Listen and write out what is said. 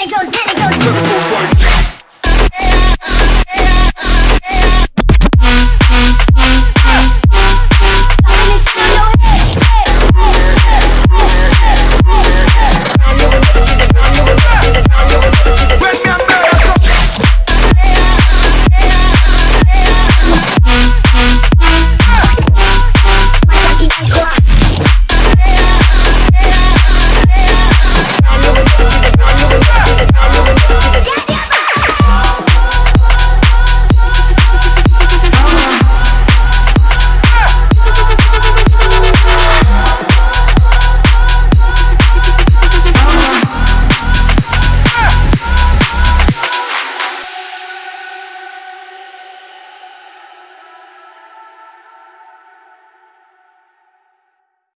it goes, then it goes.